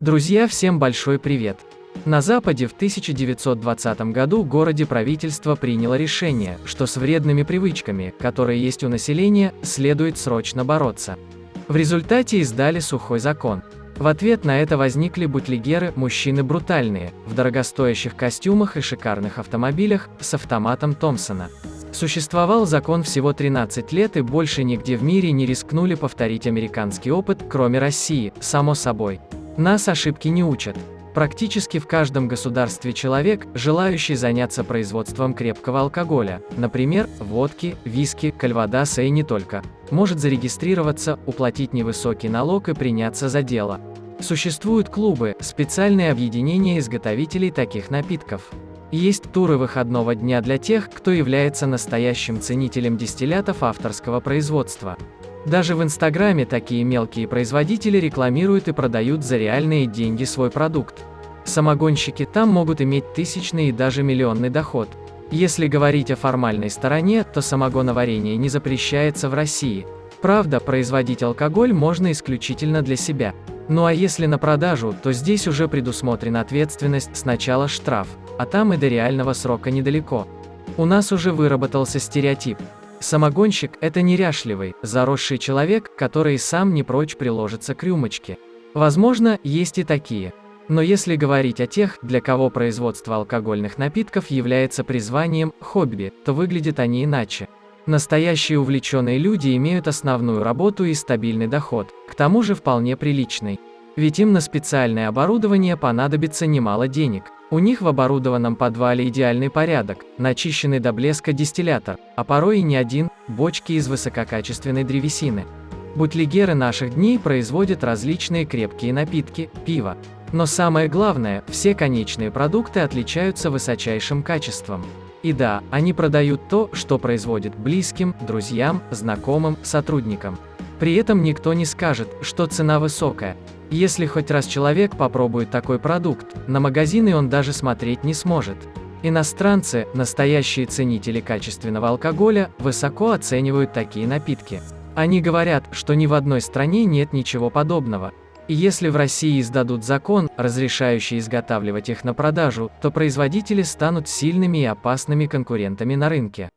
Друзья, всем большой привет! На Западе в 1920 году городе правительство приняло решение, что с вредными привычками, которые есть у населения, следует срочно бороться. В результате издали сухой закон. В ответ на это возникли бутлегеры, мужчины брутальные, в дорогостоящих костюмах и шикарных автомобилях, с автоматом Томпсона. Существовал закон всего 13 лет и больше нигде в мире не рискнули повторить американский опыт, кроме России, само собой. Нас ошибки не учат. Практически в каждом государстве человек, желающий заняться производством крепкого алкоголя, например, водки, виски, кальвадаса и не только, может зарегистрироваться, уплатить невысокий налог и приняться за дело. Существуют клубы, специальные объединения изготовителей таких напитков. Есть туры выходного дня для тех, кто является настоящим ценителем дистиллятов авторского производства. Даже в Инстаграме такие мелкие производители рекламируют и продают за реальные деньги свой продукт. Самогонщики там могут иметь тысячный и даже миллионный доход. Если говорить о формальной стороне, то самогоноварение не запрещается в России. Правда, производить алкоголь можно исключительно для себя. Ну а если на продажу, то здесь уже предусмотрена ответственность, сначала штраф, а там и до реального срока недалеко. У нас уже выработался стереотип. Самогонщик – это неряшливый, заросший человек, который сам не прочь приложиться к рюмочке. Возможно, есть и такие. Но если говорить о тех, для кого производство алкогольных напитков является призванием, хобби, то выглядят они иначе. Настоящие увлеченные люди имеют основную работу и стабильный доход, к тому же вполне приличный. Ведь им на специальное оборудование понадобится немало денег. У них в оборудованном подвале идеальный порядок, начищенный до блеска дистиллятор, а порой и не один, бочки из высококачественной древесины. Бутлегеры наших дней производят различные крепкие напитки, пиво. Но самое главное, все конечные продукты отличаются высочайшим качеством. И да, они продают то, что производят близким, друзьям, знакомым, сотрудникам. При этом никто не скажет, что цена высокая, если хоть раз человек попробует такой продукт, на магазины он даже смотреть не сможет. Иностранцы, настоящие ценители качественного алкоголя, высоко оценивают такие напитки. Они говорят, что ни в одной стране нет ничего подобного. И если в России издадут закон, разрешающий изготавливать их на продажу, то производители станут сильными и опасными конкурентами на рынке.